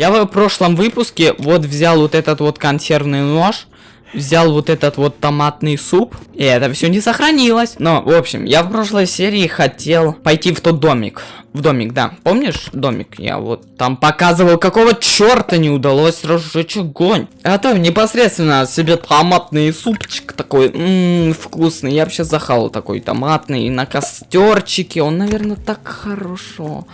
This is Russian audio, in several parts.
Я в прошлом выпуске вот взял вот этот вот консервный нож, взял вот этот вот томатный суп, и это все не сохранилось. Но, в общем, я в прошлой серии хотел пойти в тот домик. В домик, да. Помнишь домик? Я вот там показывал, какого черта не удалось разжечь огонь. Это непосредственно себе томатный супчик такой, ммм, вкусный. Я вообще захавал такой томатный на костерчике. Он, наверное, так хорошо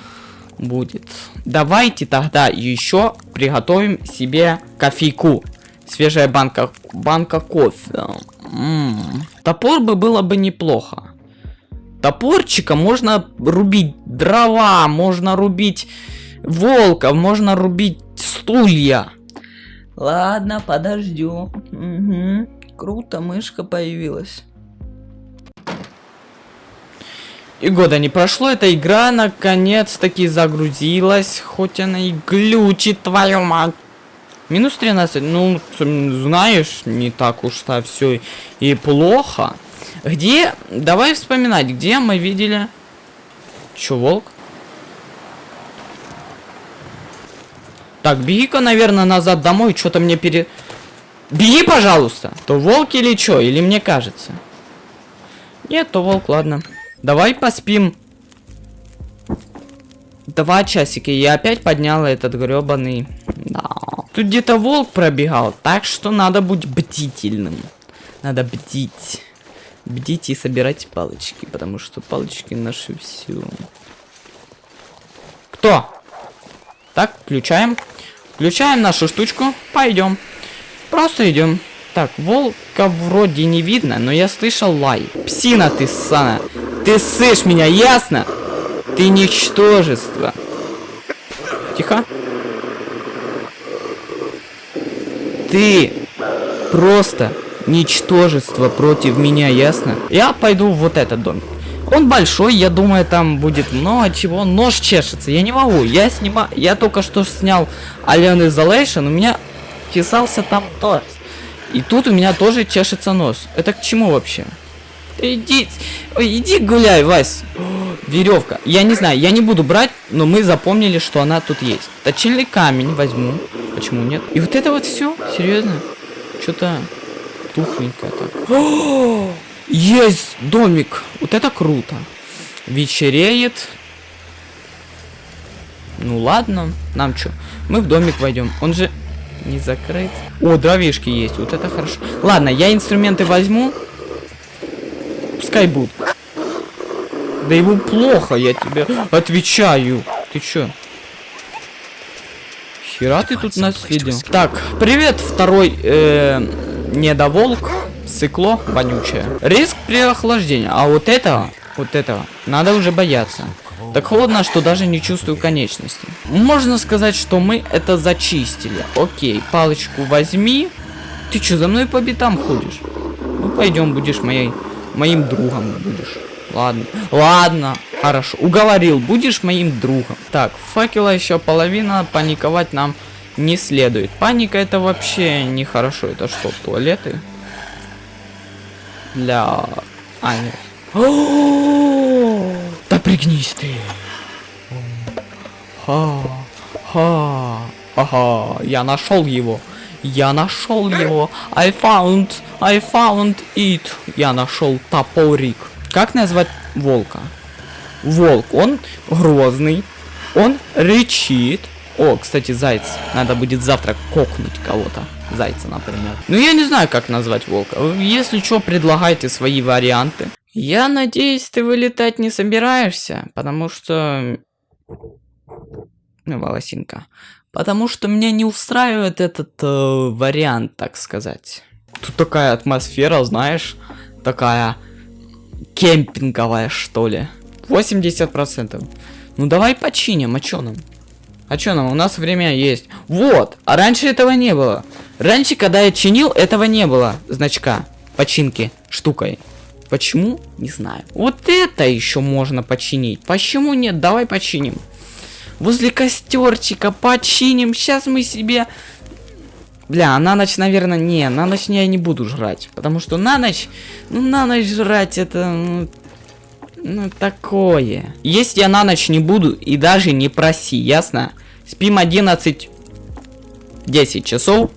будет. Давайте тогда еще приготовим себе кофейку. Свежая банка, банка кофе. М -м. Топор бы было бы неплохо. Топорчика можно рубить дрова, можно рубить волков, можно рубить стулья. Ладно, подождю. Угу. Круто, мышка появилась. И года не прошло, эта игра наконец-таки загрузилась, хоть она и глючит, твою мать. Минус 13, ну, знаешь, не так уж-то все и плохо. Где, давай вспоминать, где мы видели... Чё, волк? Так, беги-ка, наверное, назад домой, что-то мне пере... Беги, пожалуйста! То волк или что, или мне кажется? Нет, то волк, ладно. Давай поспим. Два часика, я опять поднял этот гребаный... Да. Тут где-то волк пробегал, так что надо быть бдительным. Надо бдить. Бдить и собирать палочки, потому что палочки наши все. Кто? Так, включаем. Включаем нашу штучку. Пойдем. Просто идем. Так, волка вроде не видно, но я слышал лай. Псина ты, Сана. Ты слышишь меня, ясно? Ты ничтожество. Тихо. Ты просто ничтожество против меня, ясно? Я пойду в вот этот дом. Он большой, я думаю, там будет много чего. Нож чешется, я не могу. Я снимаю, я только что снял Alien Isolation, у меня чесался там торс. И тут у меня тоже чешется нос. Это к чему вообще? Иди, иди гуляй, Вась. Веревка. Я не знаю, я не буду брать, но мы запомнили, что она тут есть. Точильный камень возьму. Почему нет? И вот это вот все? Серьезно? Что-то тухленькое так. О, есть домик. Вот это круто. Вечереет. Ну ладно, нам что? Мы в домик войдем. Он же не закрыт. О, дровишки есть. Вот это хорошо. Ладно, я инструменты возьму. Пускай будут. Да ему плохо, я тебе отвечаю. Ты чё? Хера ты тут наследил. Так, привет, второй э, недоволк. Сыкло вонючее. Риск при охлаждении. А вот этого, вот этого, надо уже бояться. Так холодно, что даже не чувствую конечности. Можно сказать, что мы это зачистили. Окей, палочку возьми. Ты что, за мной по битам ходишь? Ну, пойдем, будешь моей моим другом будешь. Ладно, ладно, хорошо. Уговорил, будешь моим другом. Так, факела еще половина, паниковать нам не следует. Паника это вообще нехорошо. Это что, туалеты? Для... А, нет. Да пригнись ты. Ха, ха, ага, я нашел его. Я нашел его. I found, I found it. Я нашел топорик. Как назвать волка? Волк. Он грозный. Он рычит. О, кстати, заяц. Надо будет завтра кокнуть кого-то. Зайца, например. Ну, я не знаю, как назвать волка. Если что, предлагайте свои варианты. Я надеюсь, ты вылетать не собираешься, потому что... Ну, волосинка. Потому что меня не устраивает этот э, вариант, так сказать. Тут такая атмосфера, знаешь, такая кемпинговая, что ли. 80%. Ну давай починим, а чё нам? А чё нам? У нас время есть. Вот! А раньше этого не было. Раньше, когда я чинил, этого не было значка починки штукой. Почему? Не знаю. Вот это еще можно починить. Почему нет? Давай починим возле костерчика починим. Сейчас мы себе... Бля, на ночь, наверное, не. На ночь я не буду жрать. Потому что на ночь... Ну, на ночь жрать это... Ну, ну, такое. Если я на ночь не буду, и даже не проси, ясно? Спим 11 10 часов.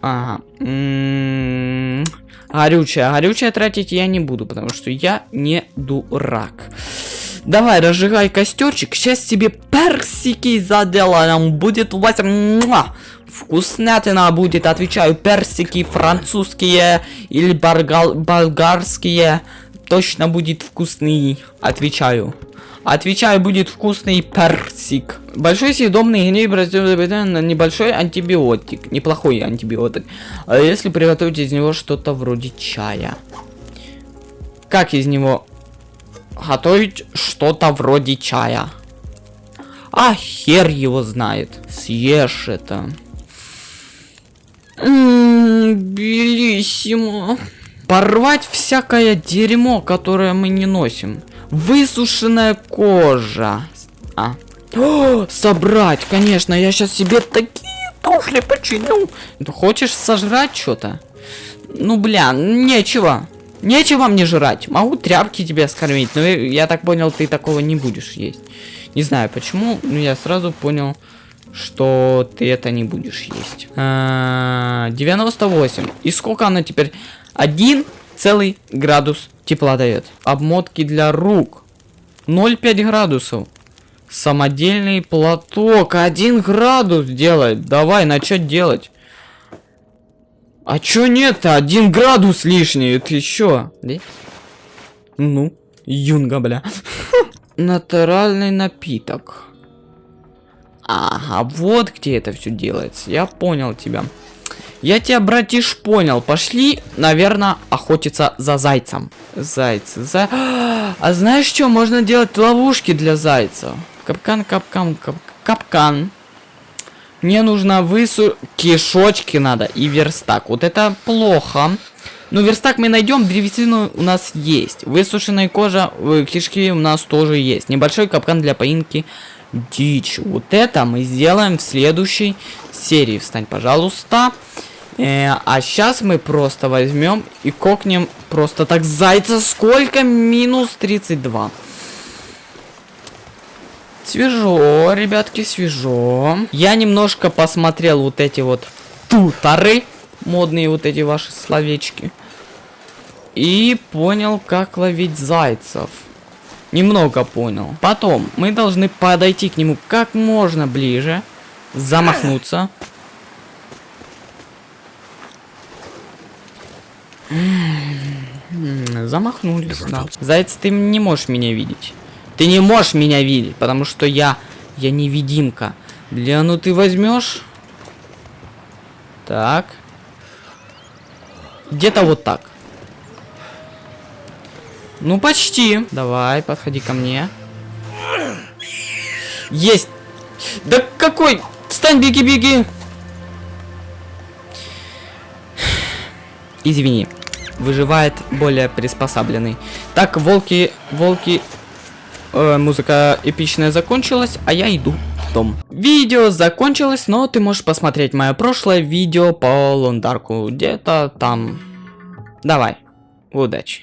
Ага. М-м-м. Горючее. Горючее тратить я не буду, потому что я не дурак. Давай, разжигай костерчик. Сейчас тебе персики заделаем. Будет у вас... Вкуснятина будет, отвечаю. Персики французские или болгал... болгарские. Точно будет вкусный. Отвечаю. Отвечаю, будет вкусный персик. Большой съедобный гнев на небольшой антибиотик. Неплохой антибиотик. А если приготовить из него что-то вроде чая? Как из него готовить что-то вроде чая? А хер его знает. Съешь это. Ммм, белиссимо. Порвать всякое дерьмо, которое мы не носим. Высушенная кожа. А. О, собрать, конечно, я сейчас себе такие туфли починю. Ты хочешь сожрать что-то? Ну, бля, нечего. Нечего мне жрать. Могу тряпки тебе скормить, но я так понял, ты такого не будешь есть. Не знаю почему, но я сразу понял, что ты это не будешь есть. А, 98. И сколько она теперь? Один целый градус тепла дает. Обмотки для рук. 0,5 градусов. Самодельный платок. 1 градус делает. Давай, начать делать. А чё нет-то? Один градус лишний. Это. Да? Ну, юнга, бля. Натуральный напиток. Ага, вот где это все делается. Я понял тебя. Я тебя, братиш, понял. Пошли, наверное, охотиться за зайцем. Зайцы, за... А знаешь что? Можно делать ловушки для зайцев. Капкан, капкан, кап... капкан. Мне нужно высу... Кишочки надо и верстак. Вот это плохо. Ну, верстак мы найдем, древесину у нас есть. Высушенная кожа, э, кишки у нас тоже есть. Небольшой капкан для поинки дичь. Вот это мы сделаем в следующей серии. Встань, пожалуйста. Э, а сейчас мы просто возьмем и кокнем просто так зайца. Сколько? Минус 32. Свежо, ребятки, свежо. Я немножко посмотрел вот эти вот туторы. Модные вот эти ваши словечки. И понял, как ловить зайцев. Немного понял. Потом мы должны подойти к нему как можно ближе. Замахнуться. Замахнулись, да. Заяц, ты не можешь меня видеть. Ты не можешь меня видеть, потому что я... Я невидимка. Бля, ну ты возьмешь? Так. Где-то вот так. Ну, почти. Давай, подходи ко мне. Есть. Да какой? Встань, беги, беги. Извини. Выживает более приспособленный. Так, волки, волки... Э, музыка эпичная закончилась, а я иду в дом. Видео закончилось, но ты можешь посмотреть мое прошлое видео по Лондарку. Где-то там. Давай. Удачи.